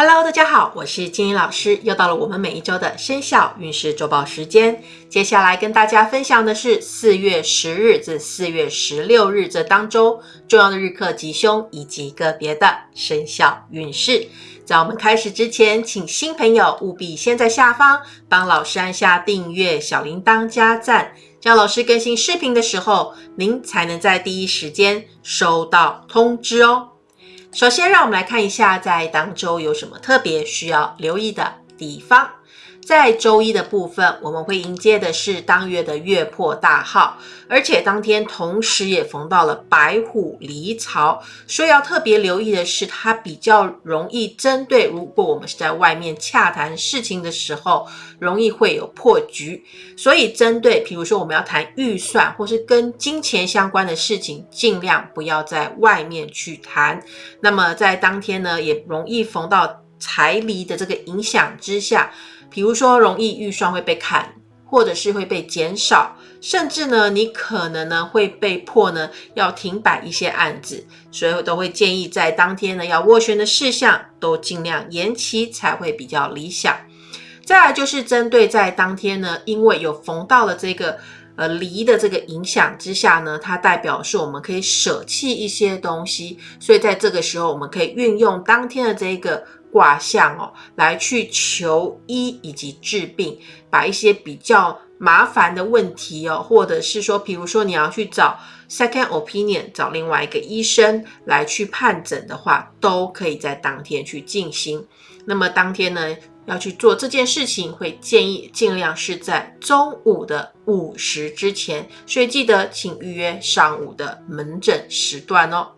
Hello，大家好，我是金英老师，又到了我们每一周的生肖运势周报时间。接下来跟大家分享的是四月十日至四月十六日这当周重要的日课吉凶以及个别的生肖运势。在我们开始之前，请新朋友务必先在下方帮老师按下订阅、小铃铛加赞，这样老师更新视频的时候，您才能在第一时间收到通知哦。首先，让我们来看一下，在当周有什么特别需要留意的地方。在周一的部分，我们会迎接的是当月的月破大号，而且当天同时也逢到了白虎离巢，所以要特别留意的是，它比较容易针对，如果我们是在外面洽谈事情的时候，容易会有破局。所以针对，比如说我们要谈预算或是跟金钱相关的事情，尽量不要在外面去谈。那么在当天呢，也容易逢到财离的这个影响之下。比如说，容易预算会被砍，或者是会被减少，甚至呢，你可能呢会被迫呢要停摆一些案子，所以我都会建议在当天呢要斡旋的事项都尽量延期才会比较理想。再来就是针对在当天呢，因为有逢到了这个呃离的这个影响之下呢，它代表是我们可以舍弃一些东西，所以在这个时候我们可以运用当天的这个。卦象哦，来去求医以及治病，把一些比较麻烦的问题哦，或者是说，比如说你要去找 second opinion，找另外一个医生来去判诊的话，都可以在当天去进行。那么当天呢，要去做这件事情，会建议尽量是在中午的午时之前，所以记得请预约上午的门诊时段哦。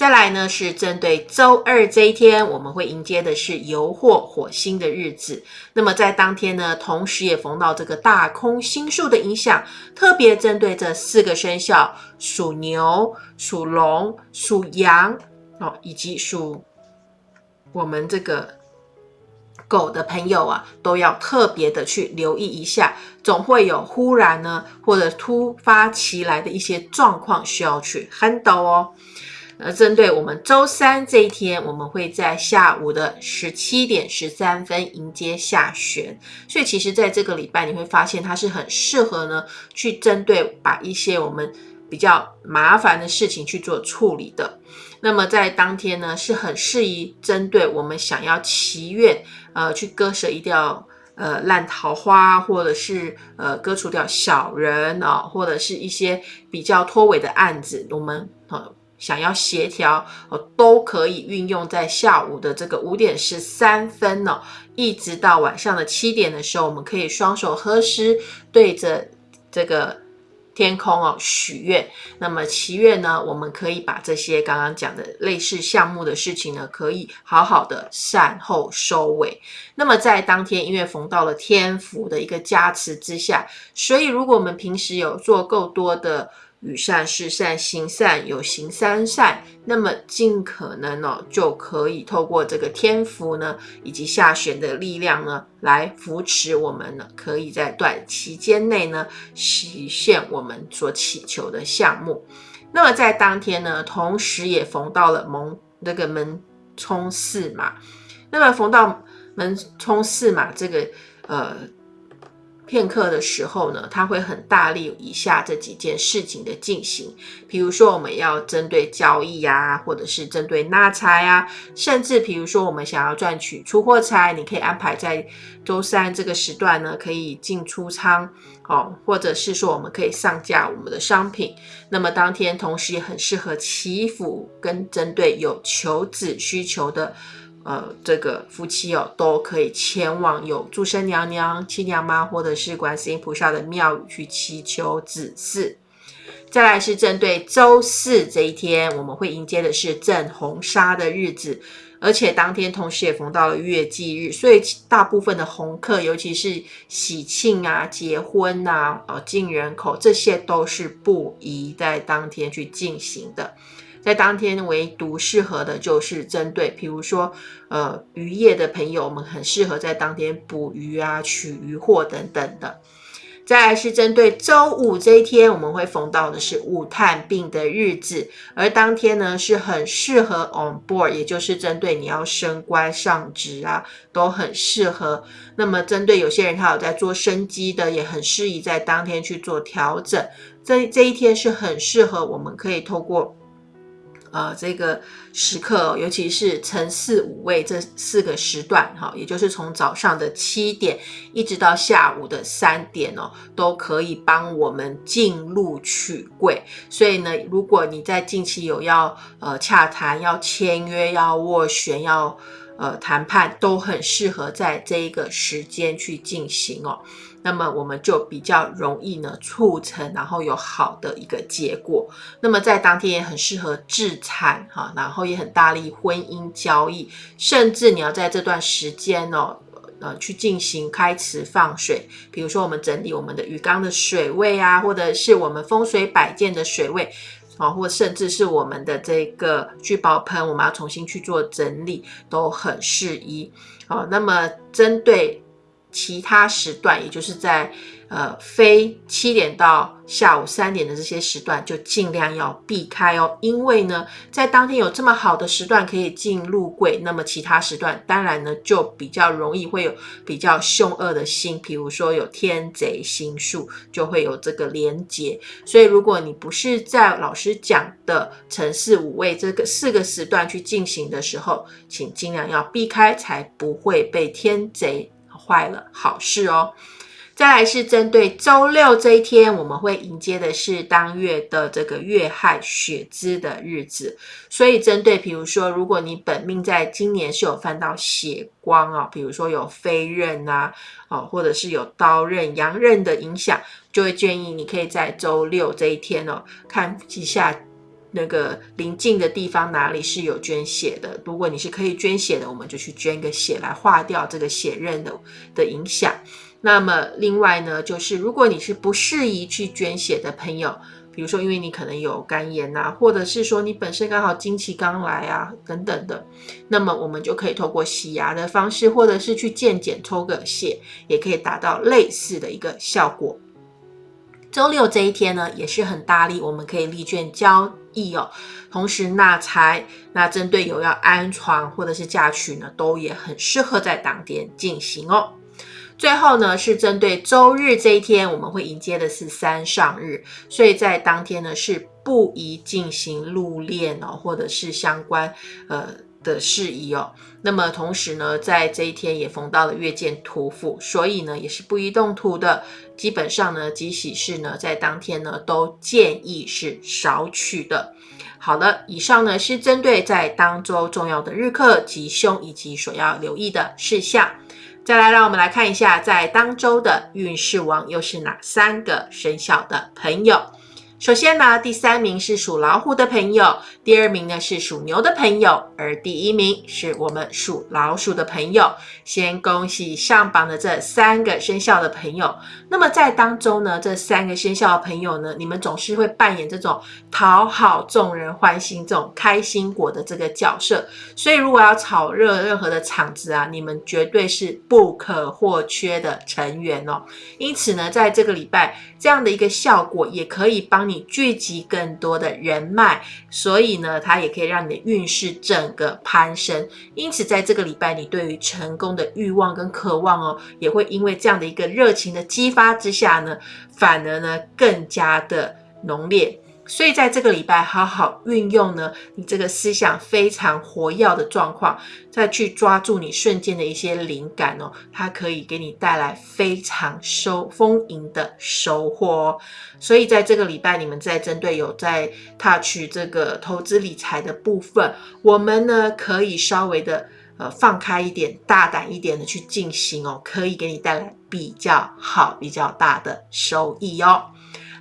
再来呢，是针对周二这一天，我们会迎接的是油或火星的日子。那么在当天呢，同时也逢到这个大空星宿的影响，特别针对这四个生肖：属牛、属龙、属羊哦，以及属我们这个狗的朋友啊，都要特别的去留意一下，总会有忽然呢或者突发其来的一些状况需要去 handle 哦。而针对我们周三这一天，我们会在下午的十七点十三分迎接下旋，所以其实在这个礼拜你会发现它是很适合呢，去针对把一些我们比较麻烦的事情去做处理的。那么在当天呢，是很适宜针对我们想要祈愿，呃，去割舍一掉呃烂桃花，或者是呃割除掉小人啊，或者是一些比较拖尾的案子，我们呃。想要协调哦，都可以运用在下午的这个五点十三分哦，一直到晚上的七点的时候，我们可以双手合十，对着这个天空哦许愿。那么祈愿呢，我们可以把这些刚刚讲的类似项目的事情呢，可以好好的善后收尾。那么在当天，因为逢到了天福的一个加持之下，所以如果我们平时有做够多的。与善事善行善有行三善，那么尽可能哦，就可以透过这个天福呢，以及下旋的力量呢，来扶持我们呢，可以在短期间内呢，实现我们所祈求的项目。那么在当天呢，同时也逢到了蒙那个门冲四马，那么逢到门冲四马这个呃。片刻的时候呢，他会很大力以下这几件事情的进行，比如说我们要针对交易啊，或者是针对纳财啊，甚至比如说我们想要赚取出货差，你可以安排在周三这个时段呢，可以进出仓哦，或者是说我们可以上架我们的商品。那么当天同时也很适合祈福跟针对有求子需求的。呃，这个夫妻哦，都可以前往有祝生娘娘、七娘妈或者是观世音菩萨的庙宇去祈求子嗣。再来是针对周四这一天，我们会迎接的是正红纱的日子，而且当天同时也逢到了月忌日，所以大部分的红客，尤其是喜庆啊、结婚呐、呃进人口，这些都是不宜在当天去进行的。在当天唯独适合的就是针对，比如说，呃，渔业的朋友，我们很适合在当天捕鱼啊、取鱼货等等的。再来是针对周五这一天，我们会逢到的是五探病的日子，而当天呢是很适合 on board，也就是针对你要升官上职啊，都很适合。那么针对有些人他有在做生机的，也很适宜在当天去做调整。这这一天是很适合，我们可以透过。呃，这个时刻，尤其是晨四五位这四个时段，哈，也就是从早上的七点一直到下午的三点哦，都可以帮我们进入取柜。所以呢，如果你在近期有要呃洽谈、要签约、要斡旋、要呃谈判，都很适合在这一个时间去进行哦。那么我们就比较容易呢促成，然后有好的一个结果。那么在当天也很适合置产哈，然后也很大力婚姻交易，甚至你要在这段时间哦，呃，去进行开池放水，比如说我们整理我们的鱼缸的水位啊，或者是我们风水摆件的水位啊，或甚至是我们的这个聚宝盆，我们要重新去做整理，都很适宜。好，那么针对。其他时段，也就是在呃非七点到下午三点的这些时段，就尽量要避开哦。因为呢，在当天有这么好的时段可以进入柜，那么其他时段当然呢就比较容易会有比较凶恶的星，比如说有天贼星数，就会有这个连结。所以如果你不是在老师讲的城市五位这个四个时段去进行的时候，请尽量要避开，才不会被天贼。坏了，好事哦。再来是针对周六这一天，我们会迎接的是当月的这个月亥血支的日子。所以针对，比如说，如果你本命在今年是有犯到血光啊，比如说有飞刃啊，哦，或者是有刀刃、阳刃的影响，就会建议你可以在周六这一天哦，看一下那个临近的地方哪里是有捐血的。如果你是可以捐血的，我们就去捐个血来化掉这个血刃的的影响。那么另外呢，就是如果你是不适宜去捐血的朋友，比如说因为你可能有肝炎呐，或者是说你本身刚好经期刚来啊等等的，那么我们就可以透过洗牙的方式，或者是去健检抽个血，也可以达到类似的一个效果。周六这一天呢，也是很大力，我们可以立券交意哦，同时纳财。那针对有要安床或者是嫁娶呢，都也很适合在当天进行哦。最后呢，是针对周日这一天，我们会迎接的是三上日，所以在当天呢是不宜进行入殓哦，或者是相关呃的事宜哦。那么同时呢，在这一天也逢到了月见土府，所以呢也是不宜动土的。基本上呢，吉喜事呢在当天呢都建议是少取的。好了，以上呢是针对在当周重要的日课吉凶以及所要留意的事项。再来，让我们来看一下，在当周的运势王又是哪三个生肖的朋友。首先呢，第三名是属老虎的朋友，第二名呢是属牛的朋友，而第一名是我们属老鼠的朋友。先恭喜上榜的这三个生肖的朋友。那么在当中呢，这三个生肖的朋友呢，你们总是会扮演这种讨好众人欢心、这种开心果的这个角色。所以如果要炒热任何的场子啊，你们绝对是不可或缺的成员哦。因此呢，在这个礼拜这样的一个效果，也可以帮。你聚集更多的人脉，所以那，它也可以让你的运势整个攀升。因此，在这个礼拜，你对于成功的欲望跟渴望哦，也会因为这样的一个热情的激发之下呢，反而呢更加的浓烈。所以在这个礼拜，好好运用呢，你这个思想非常活跃的状况，再去抓住你瞬间的一些灵感哦，它可以给你带来非常收丰盈的收获哦。所以在这个礼拜，你们在针对有在 touch 这个投资理财的部分，我们呢可以稍微的呃放开一点，大胆一点的去进行哦，可以给你带来比较好、比较大的收益哦。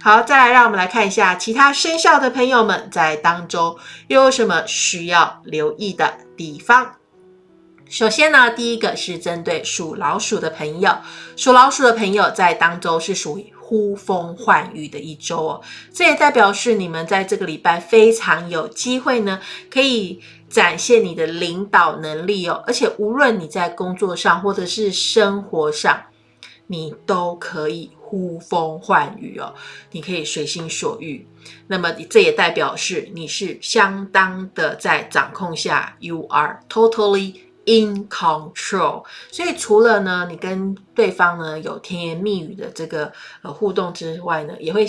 好，再来让我们来看一下其他生肖的朋友们在当中又有什么需要留意的地方。首先呢，第一个是针对属老鼠的朋友，属老鼠的朋友在当周是属于呼风唤雨的一周哦，这也代表是你们在这个礼拜非常有机会呢，可以展现你的领导能力哦，而且无论你在工作上或者是生活上。你都可以呼风唤雨哦，你可以随心所欲。那么这也代表是你是相当的在掌控下，you are totally。In control，所以除了呢，你跟对方呢有甜言蜜语的这个呃互动之外呢，也会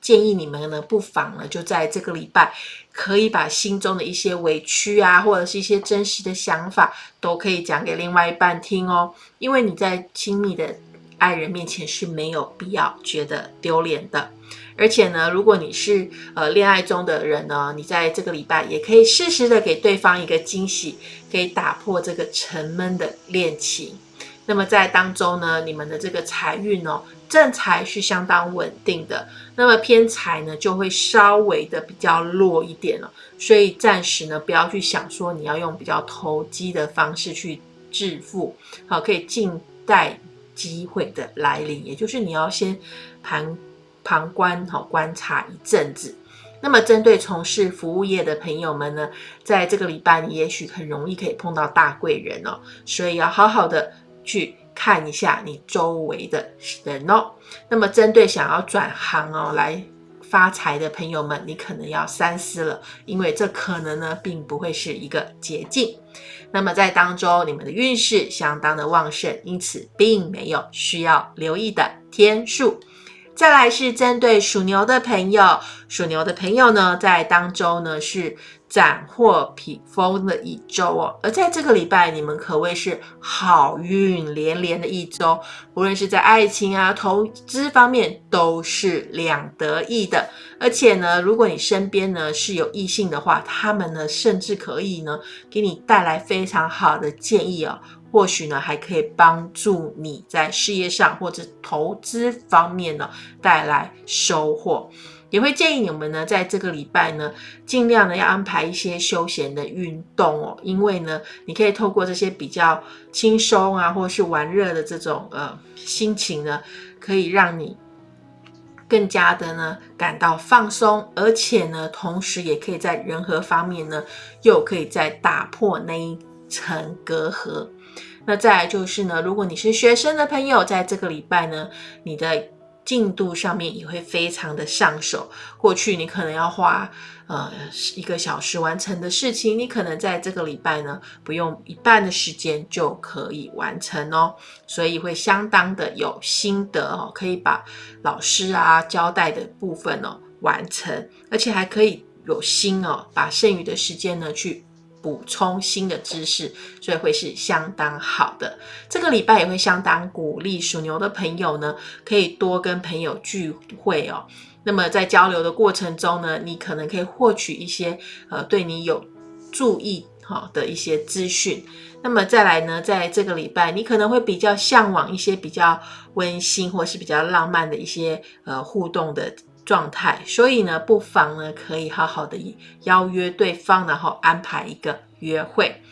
建议你们呢，不妨呢就在这个礼拜，可以把心中的一些委屈啊，或者是一些真实的想法，都可以讲给另外一半听哦。因为你在亲密的爱人面前是没有必要觉得丢脸的。而且呢，如果你是呃恋爱中的人呢，你在这个礼拜也可以适时的给对方一个惊喜，可以打破这个沉闷的恋情。那么在当中呢，你们的这个财运哦，正财是相当稳定的，那么偏财呢就会稍微的比较弱一点了。所以暂时呢，不要去想说你要用比较投机的方式去致富，好，可以静待机会的来临，也就是你要先旁。旁观哈，观察一阵子。那么，针对从事服务业的朋友们呢，在这个礼拜，你也许很容易可以碰到大贵人哦，所以要好好的去看一下你周围的人哦。那么，针对想要转行哦来发财的朋友们，你可能要三思了，因为这可能呢，并不会是一个捷径。那么，在当中，你们的运势相当的旺盛，因此并没有需要留意的天数。再来是针对属牛的朋友，属牛的朋友呢，在当周呢是斩获披风的一周哦。而在这个礼拜，你们可谓是好运连连的一周，无论是在爱情啊、投资方面都是两得意的。而且呢，如果你身边呢是有异性的话，他们呢甚至可以呢给你带来非常好的建议哦。或许呢，还可以帮助你在事业上或者投资方面呢带来收获。也会建议你们呢，在这个礼拜呢，尽量呢要安排一些休闲的运动哦，因为呢，你可以透过这些比较轻松啊，或是玩乐的这种呃心情呢，可以让你更加的呢感到放松，而且呢，同时也可以在人和方面呢，又可以再打破那一层隔阂。那再来就是呢，如果你是学生的朋友，在这个礼拜呢，你的进度上面也会非常的上手。过去你可能要花呃一个小时完成的事情，你可能在这个礼拜呢，不用一半的时间就可以完成哦。所以会相当的有心得哦，可以把老师啊交代的部分哦完成，而且还可以有心哦，把剩余的时间呢去。补充新的知识，所以会是相当好的。这个礼拜也会相当鼓励属牛的朋友呢，可以多跟朋友聚会哦。那么在交流的过程中呢，你可能可以获取一些呃对你有注意哈的一些资讯。那么再来呢，在这个礼拜，你可能会比较向往一些比较温馨或是比较浪漫的一些呃互动的。状态，所以呢，不妨呢可以好好的邀约对方，然后安排一个约会。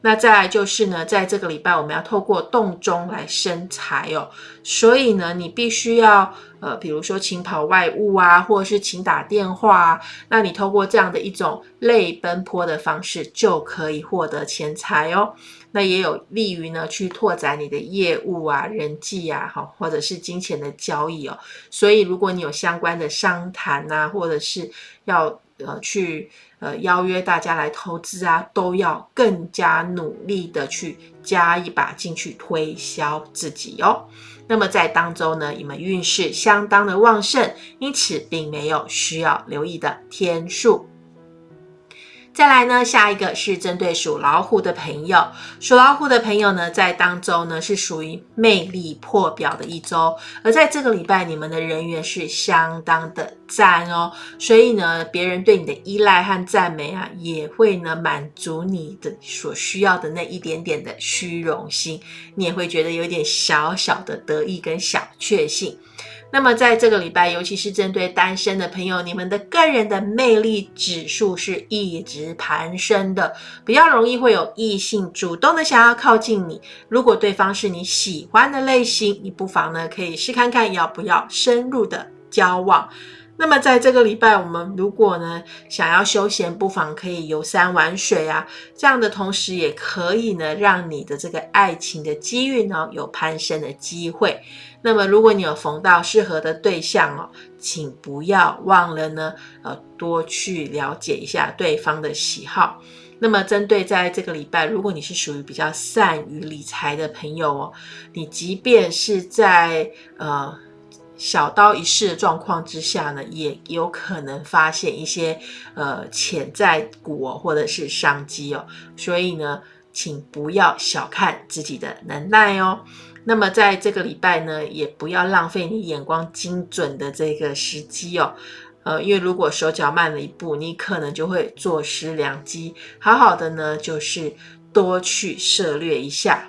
那再来就是呢，在这个礼拜我们要透过动中来生财哦，所以呢，你必须要呃，比如说请跑外务啊，或者是请打电话，那你透过这样的一种累奔波的方式，就可以获得钱财哦。那也有利于呢，去拓展你的业务啊、人际啊，哈，或者是金钱的交易哦。所以，如果你有相关的商谈啊，或者是要呃去呃邀约大家来投资啊，都要更加努力的去加一把进去推销自己哦。那么在当中呢，你们运势相当的旺盛，因此并没有需要留意的天数。再来呢，下一个是针对属老虎的朋友。属老虎的朋友呢，在当周呢是属于魅力破表的一周，而在这个礼拜，你们的人缘是相当的赞哦。所以呢，别人对你的依赖和赞美啊，也会呢满足你的所需要的那一点点的虚荣心，你也会觉得有点小小的得意跟小确幸。那么在这个礼拜，尤其是针对单身的朋友，你们的个人的魅力指数是一直攀升的，比较容易会有异性主动的想要靠近你。如果对方是你喜欢的类型，你不妨呢可以试看看要不要深入的交往。那么在这个礼拜，我们如果呢想要休闲，不妨可以游山玩水啊，这样的同时也可以呢让你的这个爱情的机遇呢有攀升的机会。那么如果你有逢到适合的对象哦，请不要忘了呢，呃，多去了解一下对方的喜好。那么针对在这个礼拜，如果你是属于比较善于理财的朋友哦，你即便是在呃。小刀一试的状况之下呢，也有可能发现一些呃潜在股哦，或者是商机哦，所以呢，请不要小看自己的能耐哦。那么在这个礼拜呢，也不要浪费你眼光精准的这个时机哦，呃，因为如果手脚慢了一步，你可能就会坐失良机。好好的呢，就是多去涉略一下。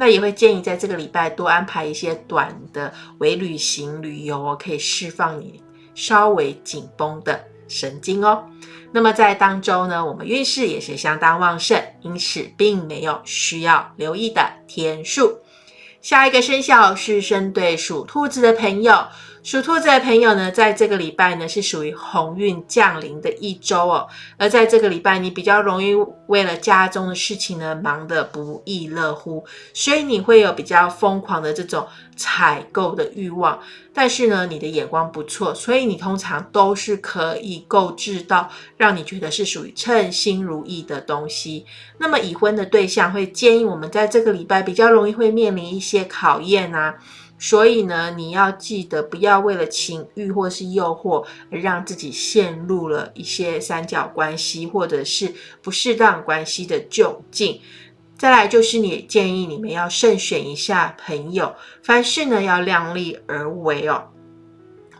那也会建议在这个礼拜多安排一些短的微旅行旅游哦，可以释放你稍微紧绷的神经哦。那么在当周呢，我们运势也是相当旺盛，因此并没有需要留意的天数。下一个生肖是生对属兔子的朋友。属兔子的朋友呢，在这个礼拜呢是属于鸿运降临的一周哦。而在这个礼拜，你比较容易为了家中的事情呢忙得不亦乐乎，所以你会有比较疯狂的这种采购的欲望。但是呢，你的眼光不错，所以你通常都是可以购置到让你觉得是属于称心如意的东西。那么已婚的对象会建议我们在这个礼拜比较容易会面临一些考验啊。所以呢，你要记得不要为了情欲或是诱惑而让自己陷入了一些三角关系或者是不适当关系的窘境。再来就是你建议你们要慎选一下朋友，凡事呢要量力而为哦，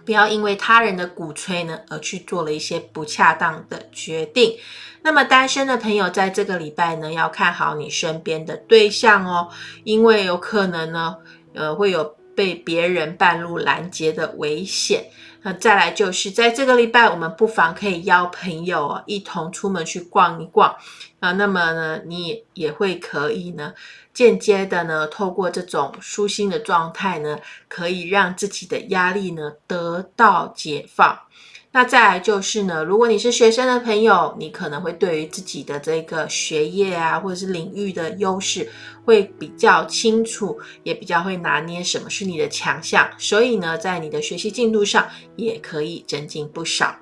不要因为他人的鼓吹呢而去做了一些不恰当的决定。那么单身的朋友在这个礼拜呢要看好你身边的对象哦，因为有可能呢，呃会有。被别人半路拦截的危险。那再来就是在这个礼拜，我们不妨可以邀朋友一同出门去逛一逛啊。那么呢，你也会可以呢，间接的呢，透过这种舒心的状态呢，可以让自己的压力呢得到解放。那再来就是呢，如果你是学生的朋友，你可能会对于自己的这个学业啊，或者是领域的优势会比较清楚，也比较会拿捏什么是你的强项，所以呢，在你的学习进度上也可以增进不少。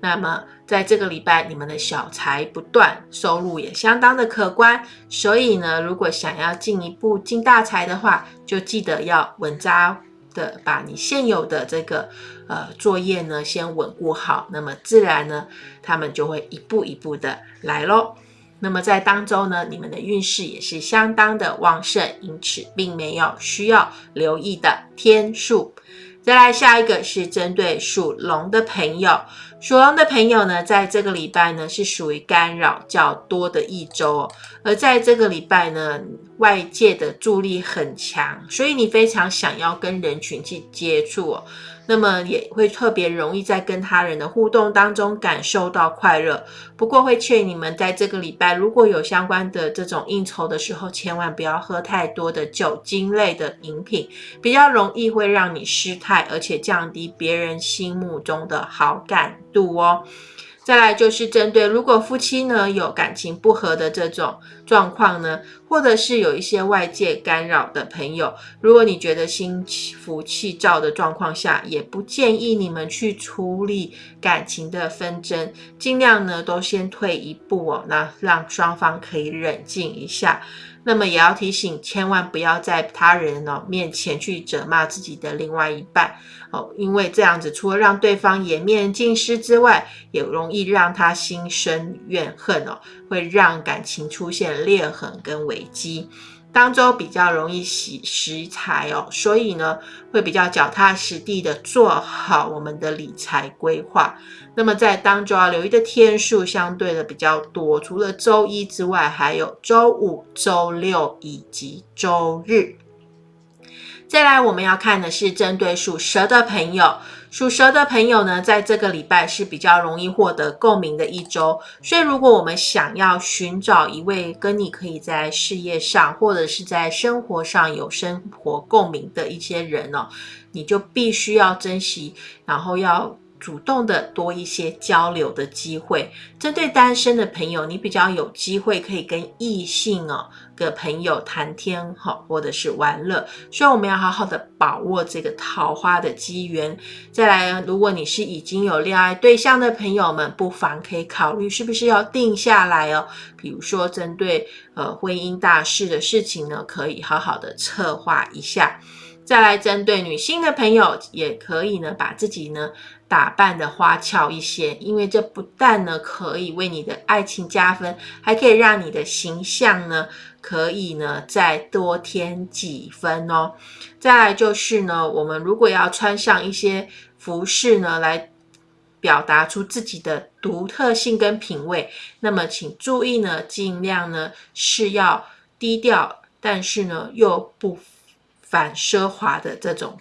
那么在这个礼拜，你们的小财不断，收入也相当的可观，所以呢，如果想要进一步进大财的话，就记得要稳扎。的把你现有的这个呃作业呢先稳固好，那么自然呢他们就会一步一步的来喽。那么在当周呢，你们的运势也是相当的旺盛，因此并没有需要留意的天数。再来下一个是针对属龙的朋友。属龙的朋友呢，在这个礼拜呢是属于干扰较多的一周，而在这个礼拜呢，外界的助力很强，所以你非常想要跟人群去接触。那么也会特别容易在跟他人的互动当中感受到快乐。不过会劝你们在这个礼拜如果有相关的这种应酬的时候，千万不要喝太多的酒精类的饮品，比较容易会让你失态，而且降低别人心目中的好感度哦。再来就是针对如果夫妻呢有感情不和的这种状况呢，或者是有一些外界干扰的朋友，如果你觉得心浮气躁的状况下，也不建议你们去处理感情的纷争，尽量呢都先退一步哦，那让双方可以冷静一下。那么也要提醒，千万不要在他人哦面前去责骂自己的另外一半哦，因为这样子除了让对方颜面尽失之外，也容易让他心生怨恨哦，会让感情出现裂痕跟危机。当周比较容易洗食材哦，所以呢会比较脚踏实地的做好我们的理财规划。那么在当周要留意的天数相对的比较多，除了周一之外，还有周五、周六以及周日。再来我们要看的是针对属蛇的朋友。属蛇的朋友呢，在这个礼拜是比较容易获得共鸣的一周，所以如果我们想要寻找一位跟你可以在事业上或者是在生活上有生活共鸣的一些人哦，你就必须要珍惜，然后要主动的多一些交流的机会。针对单身的朋友，你比较有机会可以跟异性哦个朋友谈天哈，或者是玩乐。所以我们要好好的把握这个桃花的机缘。再来，如果你是已经有恋爱对象的朋友们，不妨可以考虑是不是要定下来哦。比如说，针对呃婚姻大事的事情呢，可以好好的策划一下。再来，针对女性的朋友，也可以呢把自己呢。打扮的花俏一些，因为这不但呢可以为你的爱情加分，还可以让你的形象呢可以呢再多添几分哦。再来就是呢，我们如果要穿上一些服饰呢，来表达出自己的独特性跟品味，那么请注意呢，尽量呢是要低调，但是呢又不反奢华的这种。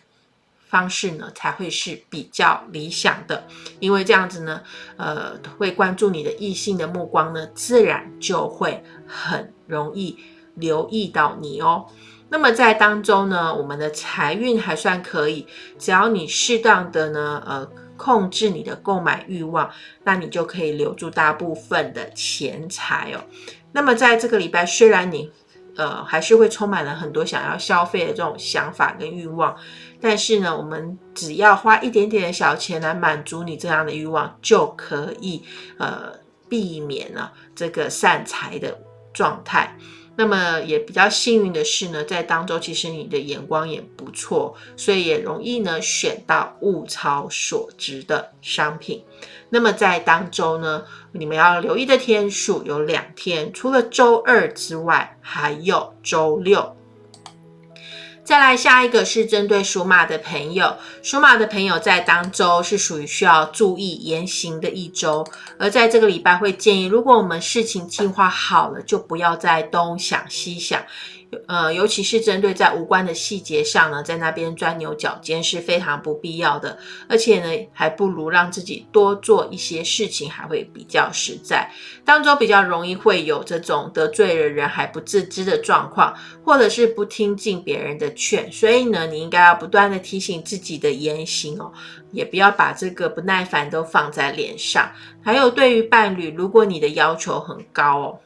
方式呢才会是比较理想的，因为这样子呢，呃，会关注你的异性的目光呢，自然就会很容易留意到你哦。那么在当中呢，我们的财运还算可以，只要你适当的呢，呃，控制你的购买欲望，那你就可以留住大部分的钱财哦。那么在这个礼拜，虽然你呃还是会充满了很多想要消费的这种想法跟欲望。但是呢，我们只要花一点点的小钱来满足你这样的欲望，就可以呃避免了这个散财的状态。那么也比较幸运的是呢，在当周其实你的眼光也不错，所以也容易呢选到物超所值的商品。那么在当周呢，你们要留意的天数有两天，除了周二之外，还有周六。再来下一个是针对属马的朋友，属马的朋友在当周是属于需要注意言行的一周，而在这个礼拜会建议，如果我们事情计划好了，就不要再东想西想。呃，尤其是针对在无关的细节上呢，在那边钻牛角尖是非常不必要的，而且呢，还不如让自己多做一些事情，还会比较实在。当中比较容易会有这种得罪了人还不自知的状况，或者是不听进别人的劝，所以呢，你应该要不断的提醒自己的言行哦，也不要把这个不耐烦都放在脸上。还有对于伴侣，如果你的要求很高哦，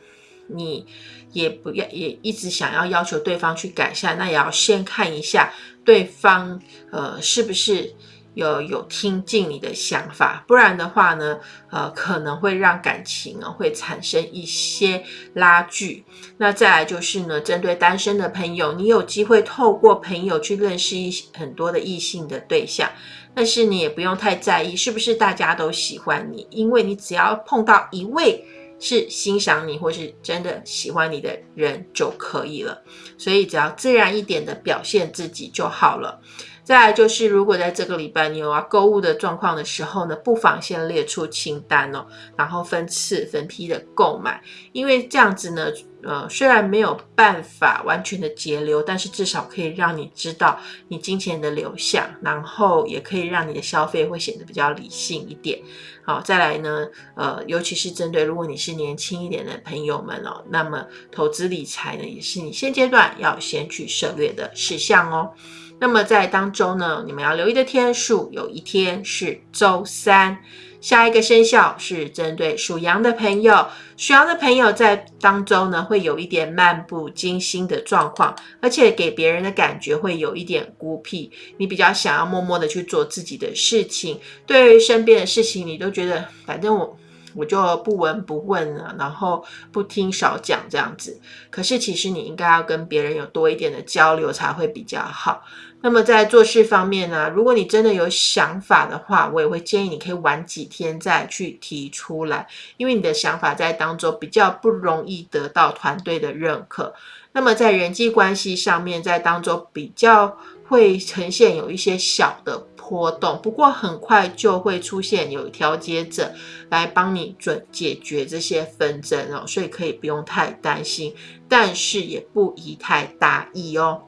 你。也不要也一直想要要求对方去改善，那也要先看一下对方呃是不是有有听进你的想法，不然的话呢，呃可能会让感情啊会产生一些拉锯。那再来就是呢，针对单身的朋友，你有机会透过朋友去认识一很多的异性的对象，但是你也不用太在意是不是大家都喜欢你，因为你只要碰到一位。是欣赏你或是真的喜欢你的人就可以了，所以只要自然一点的表现自己就好了。再来就是，如果在这个礼拜你有要购物的状况的时候呢，不妨先列出清单哦，然后分次分批的购买，因为这样子呢。呃，虽然没有办法完全的节流，但是至少可以让你知道你金钱的流向，然后也可以让你的消费会显得比较理性一点。好，再来呢，呃，尤其是针对如果你是年轻一点的朋友们哦，那么投资理财呢，也是你现阶段要先去涉略的事项哦。那么在当中呢，你们要留意的天数，有一天是周三。下一个生肖是针对属羊的朋友，属羊的朋友在当中呢，会有一点漫不经心的状况，而且给别人的感觉会有一点孤僻。你比较想要默默的去做自己的事情，对于身边的事情，你都觉得反正我我就不闻不问了，然后不听少讲这样子。可是其实你应该要跟别人有多一点的交流才会比较好。那么在做事方面呢，如果你真的有想法的话，我也会建议你可以晚几天再去提出来，因为你的想法在当中比较不容易得到团队的认可。那么在人际关系上面，在当中比较会呈现有一些小的波动，不过很快就会出现有调节者来帮你准解决这些纷争哦，所以可以不用太担心，但是也不宜太大意哦。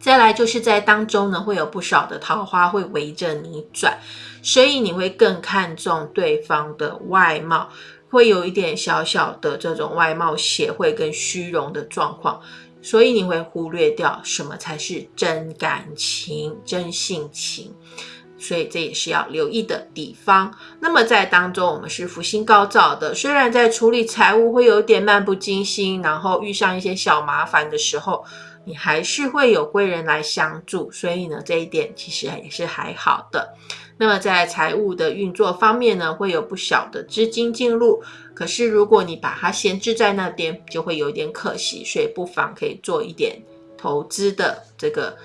再来就是在当中呢，会有不少的桃花会围着你转，所以你会更看重对方的外貌，会有一点小小的这种外貌协会跟虚荣的状况，所以你会忽略掉什么才是真感情、真性情。所以这也是要留意的地方。那么在当中，我们是福星高照的，虽然在处理财务会有点漫不经心，然后遇上一些小麻烦的时候，你还是会有贵人来相助，所以呢，这一点其实也是还好的。那么在财务的运作方面呢，会有不小的资金进入，可是如果你把它闲置在那边，就会有点可惜，所以不妨可以做一点投资的这个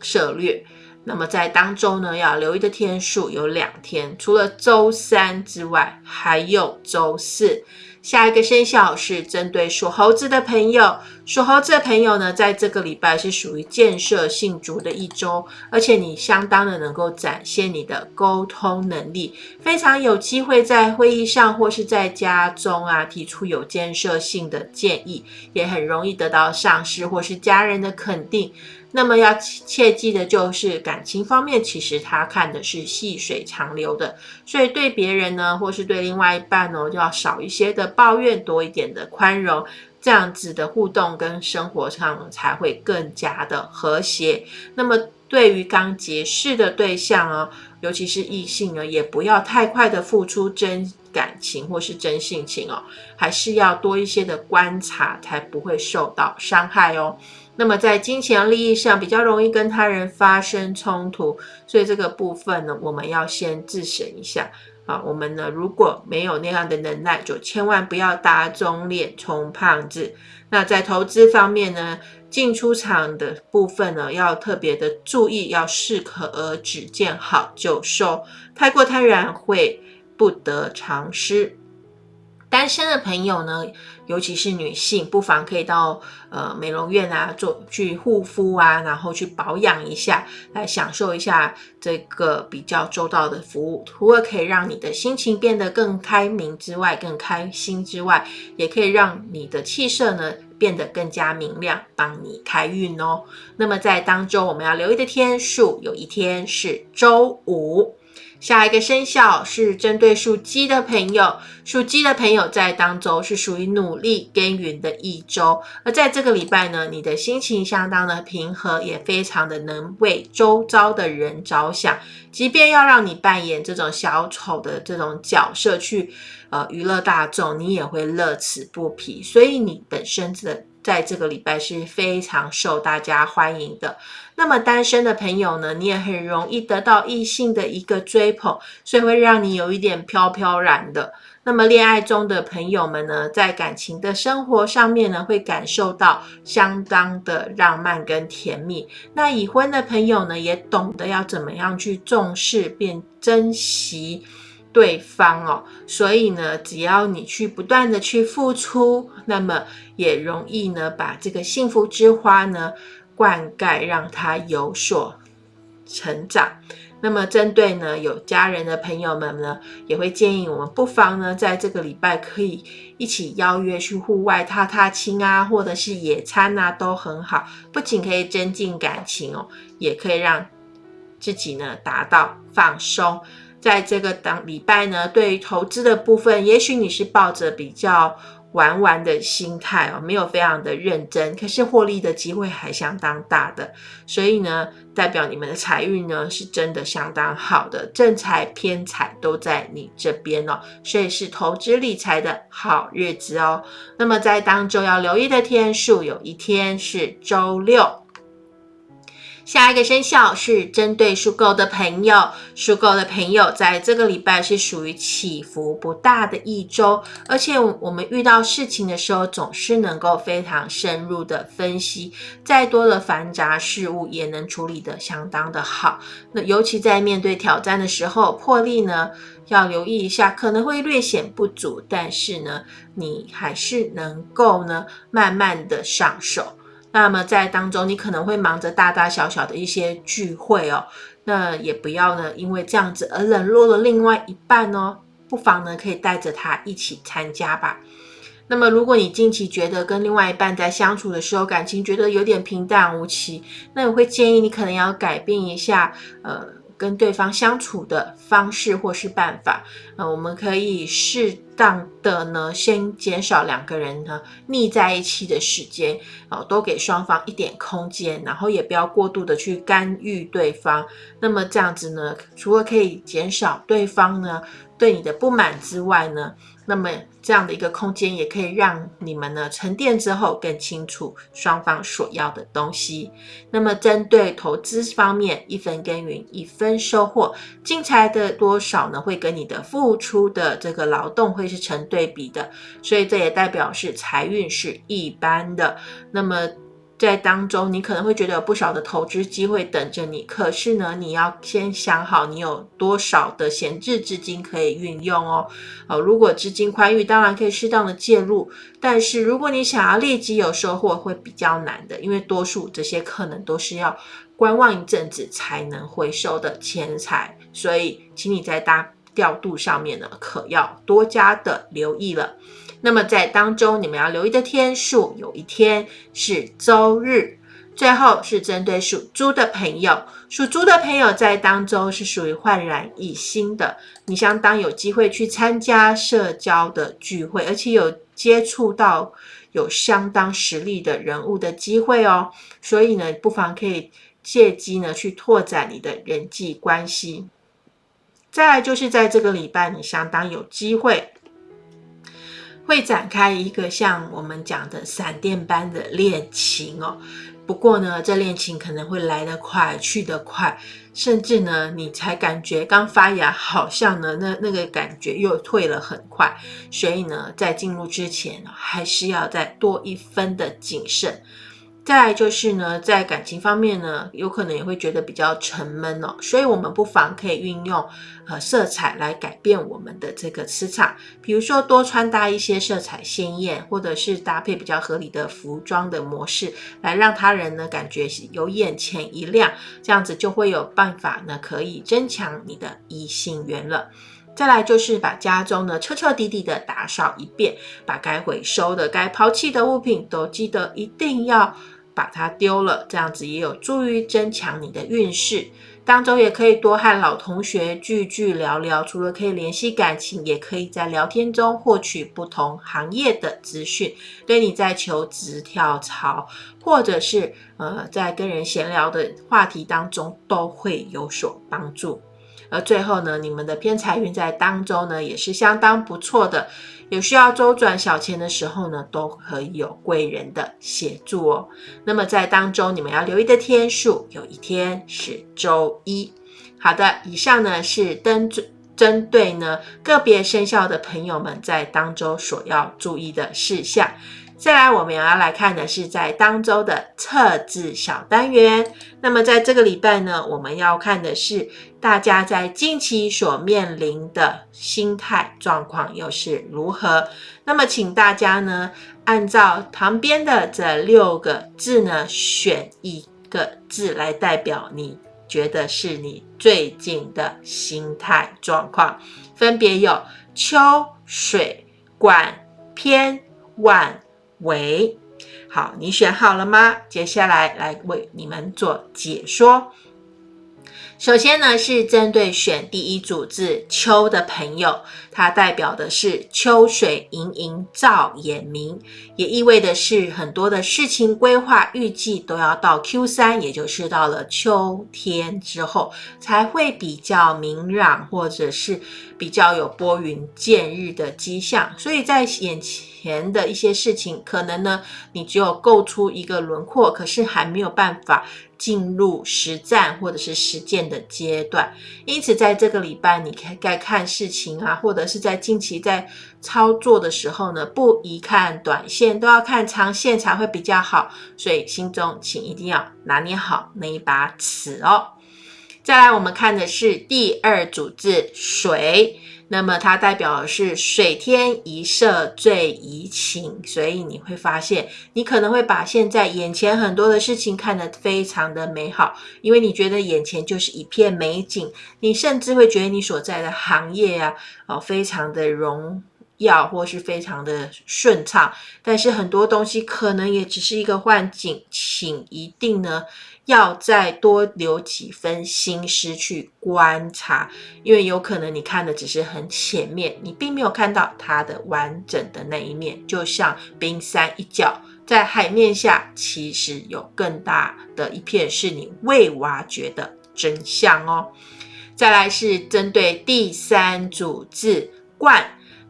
策略。那么在当周呢，要留意的天数有两天，除了周三之外，还有周四。下一个生肖是针对属猴子的朋友，属猴子的朋友呢，在这个礼拜是属于建设性足的一周，而且你相当的能够展现你的沟通能力，非常有机会在会议上或是在家中啊提出有建设性的建议，也很容易得到上司或是家人的肯定。那么要切记的就是感情方面，其实他看的是细水长流的，所以对别人呢，或是对另外一半呢，就要少一些的抱怨，多一点的宽容，这样子的互动跟生活上才会更加的和谐。那么对于刚结识的对象啊，尤其是异性呢，也不要太快的付出真感情或是真性情哦，还是要多一些的观察，才不会受到伤害哦。那么在金钱利益上比较容易跟他人发生冲突，所以这个部分呢，我们要先自省一下啊。我们呢，如果没有那样的能耐，就千万不要打肿脸充胖子。那在投资方面呢，进出场的部分呢，要特别的注意，要适可而止，见好就收，太过贪婪会不得偿失。单身的朋友呢，尤其是女性，不妨可以到呃美容院啊，做去护肤啊，然后去保养一下，来享受一下这个比较周到的服务。除了可以让你的心情变得更开明之外，更开心之外，也可以让你的气色呢变得更加明亮，帮你开运哦。那么在当中我们要留意的天数，有一天是周五。下一个生肖是针对属鸡的朋友，属鸡的朋友在当周是属于努力耕耘的一周，而在这个礼拜呢，你的心情相当的平和，也非常的能为周遭的人着想，即便要让你扮演这种小丑的这种角色去呃娱乐大众，你也会乐此不疲，所以你本身的。在这个礼拜是非常受大家欢迎的。那么单身的朋友呢，你也很容易得到异性的一个追捧，所以会让你有一点飘飘然的。那么恋爱中的朋友们呢，在感情的生活上面呢，会感受到相当的浪漫跟甜蜜。那已婚的朋友呢，也懂得要怎么样去重视并珍惜。对方哦，所以呢，只要你去不断的去付出，那么也容易呢，把这个幸福之花呢灌溉，让它有所成长。那么针对呢有家人的朋友们呢，也会建议我们不妨呢，在这个礼拜可以一起邀约去户外踏踏青啊，或者是野餐啊，都很好。不仅可以增进感情哦，也可以让自己呢达到放松。在这个当礼拜呢，对于投资的部分，也许你是抱着比较玩玩的心态哦，没有非常的认真，可是获利的机会还相当大的，所以呢，代表你们的财运呢是真的相当好的，正财偏财都在你这边哦，所以是投资理财的好日子哦。那么在当中要留意的天数，有一天是周六。下一个生肖是针对属狗的朋友，属狗的朋友在这个礼拜是属于起伏不大的一周，而且我们遇到事情的时候，总是能够非常深入的分析，再多的繁杂事物也能处理的相当的好。那尤其在面对挑战的时候，魄力呢要留意一下，可能会略显不足，但是呢，你还是能够呢慢慢的上手。那么在当中，你可能会忙着大大小小的一些聚会哦，那也不要呢，因为这样子而冷落了另外一半哦，不妨呢可以带着他一起参加吧。那么如果你近期觉得跟另外一半在相处的时候，感情觉得有点平淡无奇，那我会建议你可能要改变一下，呃，跟对方相处的方式或是办法。呃，我们可以试当的呢，先减少两个人呢腻在一起的时间，哦，多给双方一点空间，然后也不要过度的去干预对方。那么这样子呢，除了可以减少对方呢对你的不满之外呢，那么这样的一个空间也可以让你们呢沉淀之后更清楚双方所要的东西。那么针对投资方面，一分耕耘一分收获，进财的多少呢会跟你的付出的这个劳动会是成对比的，所以这也代表是财运是一般的。那么。在当中，你可能会觉得有不少的投资机会等着你，可是呢，你要先想好你有多少的闲置资金可以运用哦。哦，如果资金宽裕，当然可以适当的介入，但是如果你想要立即有收获，会比较难的，因为多数这些可能都是要观望一阵子才能回收的钱财，所以请你在大调度上面呢，可要多加的留意了。那么在当中，你们要留意的天数，有一天是周日。最后是针对属猪的朋友，属猪的朋友在当中是属于焕然一新的，你相当有机会去参加社交的聚会，而且有接触到有相当实力的人物的机会哦。所以呢，不妨可以借机呢去拓展你的人际关系。再来就是在这个礼拜，你相当有机会。会展开一个像我们讲的闪电般的恋情哦。不过呢，这恋情可能会来得快，去得快，甚至呢，你才感觉刚发芽，好像呢，那那个感觉又退了很快。所以呢，在进入之前，还是要再多一分的谨慎。再来就是呢，在感情方面呢，有可能也会觉得比较沉闷哦，所以我们不妨可以运用呃色彩来改变我们的这个磁场，比如说多穿搭一些色彩鲜艳，或者是搭配比较合理的服装的模式，来让他人呢感觉有眼前一亮，这样子就会有办法呢可以增强你的异性缘了。再来就是把家中呢彻彻底底的打扫一遍，把该回收的、该抛弃的物品都记得一定要。把它丢了，这样子也有助于增强你的运势。当中也可以多和老同学聚聚聊聊，除了可以联系感情，也可以在聊天中获取不同行业的资讯，对你在求职、跳槽，或者是呃在跟人闲聊的话题当中都会有所帮助。而最后呢，你们的偏财运在当中呢也是相当不错的。有需要周转小钱的时候呢，都可以有贵人的协助哦。那么在当中，你们要留意的天数，有一天是周一。好的，以上呢是针针对呢个别生肖的朋友们在当周所要注意的事项。再来，我们要来看的是在当周的测字小单元。那么在这个礼拜呢，我们要看的是大家在近期所面临的心态状况又是如何。那么，请大家呢按照旁边的这六个字呢，选一个字来代表你觉得是你最近的心态状况，分别有秋、水、管、偏、晚。喂，好，你选好了吗？接下来来为你们做解说。首先呢，是针对选第一组字“秋”的朋友，它代表的是秋水盈盈照眼明，也意味的是很多的事情规划预计都要到 Q 三，也就是到了秋天之后，才会比较明朗，或者是比较有拨云见日的迹象。所以在眼前前的一些事情，可能呢，你只有构出一个轮廓，可是还没有办法。进入实战或者是实践的阶段，因此在这个礼拜，你该该看事情啊，或者是在近期在操作的时候呢，不宜看短线，都要看长线才会比较好。所以心中请一定要拿捏好那一把尺哦。再来，我们看的是第二组字水。那么它代表的是水天一色最怡情，所以你会发现，你可能会把现在眼前很多的事情看得非常的美好，因为你觉得眼前就是一片美景，你甚至会觉得你所在的行业啊，哦，非常的荣耀，或是非常的顺畅。但是很多东西可能也只是一个幻境，请一定呢要再多留几分心思去观察，因为有可能你看的只是很前面，你并没有看到它的完整的那一面。就像冰山一角，在海面下，其实有更大的一片是你未挖掘的真相哦。再来是针对第三组字“冠”。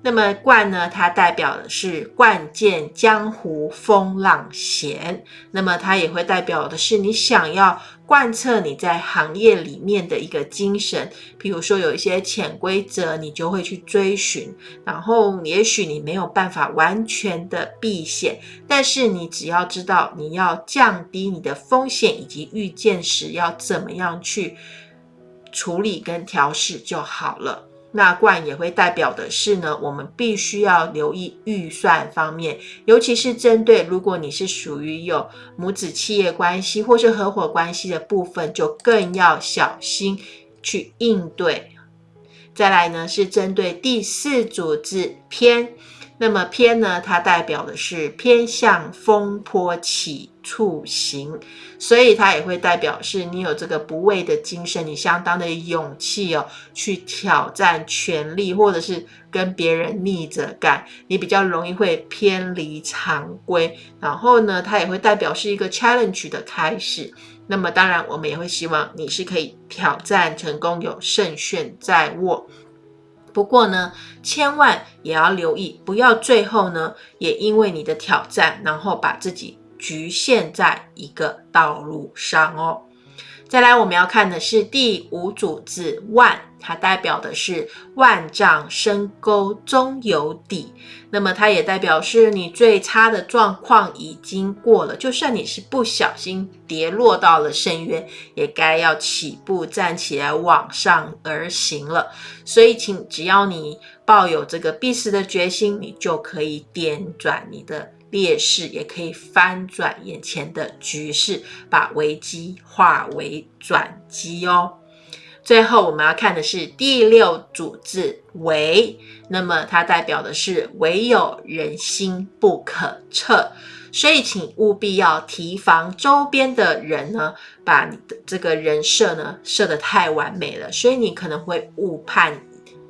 那么冠呢？它代表的是冠见江湖风浪险。那么它也会代表的是你想要贯彻你在行业里面的一个精神。比如说有一些潜规则，你就会去追寻。然后也许你没有办法完全的避险，但是你只要知道你要降低你的风险，以及遇见时要怎么样去处理跟调试就好了。那冠也会代表的是呢，我们必须要留意预算方面，尤其是针对如果你是属于有母子企业关系或是合伙关系的部分，就更要小心去应对。再来呢，是针对第四组字偏。那么偏呢，它代表的是偏向风波起处行，所以它也会代表是你有这个不畏的精神，你相当的勇气哦，去挑战权力，或者是跟别人逆着干，你比较容易会偏离常规。然后呢，它也会代表是一个 challenge 的开始。那么当然，我们也会希望你是可以挑战成功，有胜券在握。不过呢，千万也要留意，不要最后呢，也因为你的挑战，然后把自己局限在一个道路上哦。再来，我们要看的是第五组字万。它代表的是万丈深沟终有底，那么它也代表是你最差的状况已经过了，就算你是不小心跌落到了深渊，也该要起步站起来往上而行了。所以，请只要你抱有这个必死的决心，你就可以点转你的劣势，也可以翻转眼前的局势，把危机化为转机哦。最后我们要看的是第六组字“唯”，那么它代表的是唯有人心不可测，所以请务必要提防周边的人呢，把你的这个人设呢设得太完美了，所以你可能会误判。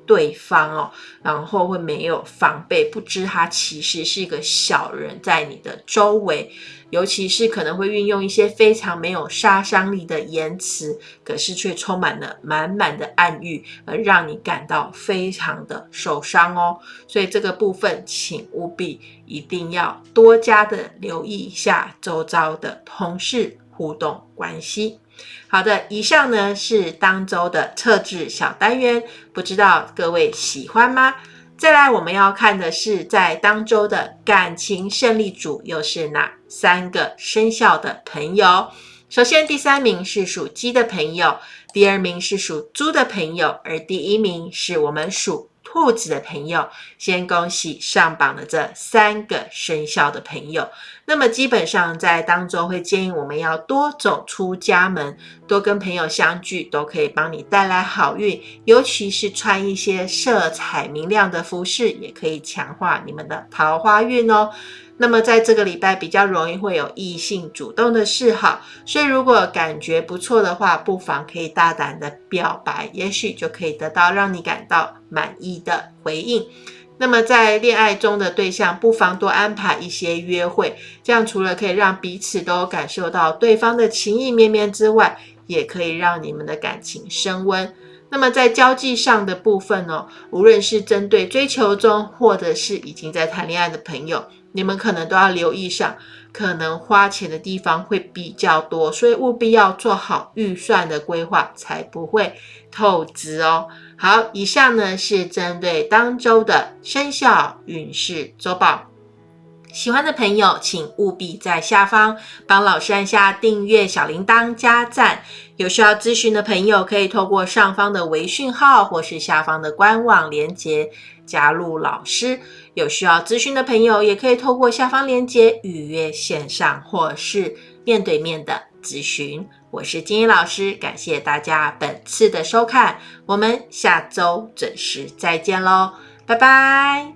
对方哦，然后会没有防备，不知他其实是一个小人，在你的周围，尤其是可能会运用一些非常没有杀伤力的言辞，可是却充满了满满的暗喻，而让你感到非常的受伤哦。所以这个部分，请务必一定要多加的留意一下周遭的同事互动关系。好的，以上呢是当周的测字小单元，不知道各位喜欢吗？再来，我们要看的是在当周的感情胜利组又是哪三个生肖的朋友？首先，第三名是属鸡的朋友，第二名是属猪的朋友，而第一名是我们属。兔子的朋友，先恭喜上榜的这三个生肖的朋友。那么基本上在当中会建议我们要多走出家门，多跟朋友相聚，都可以帮你带来好运。尤其是穿一些色彩明亮的服饰，也可以强化你们的桃花运哦。那么在这个礼拜比较容易会有异性主动的示好，所以如果感觉不错的话，不妨可以大胆的表白，也许就可以得到让你感到满意的回应。那么在恋爱中的对象，不妨多安排一些约会，这样除了可以让彼此都感受到对方的情意绵绵之外，也可以让你们的感情升温。那么在交际上的部分呢，无论是针对追求中，或者是已经在谈恋爱的朋友。你们可能都要留意上，可能花钱的地方会比较多，所以务必要做好预算的规划，才不会透支哦。好，以上呢是针对当周的生肖运势周报。喜欢的朋友，请务必在下方帮老师按下订阅、小铃铛、加赞。有需要咨询的朋友，可以透过上方的微讯号或是下方的官网连接加入老师。有需要咨询的朋友，也可以透过下方链接预约线上或是面对面的咨询。我是金英老师，感谢大家本次的收看，我们下周准时再见喽，拜拜。